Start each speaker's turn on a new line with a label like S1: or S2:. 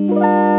S1: Música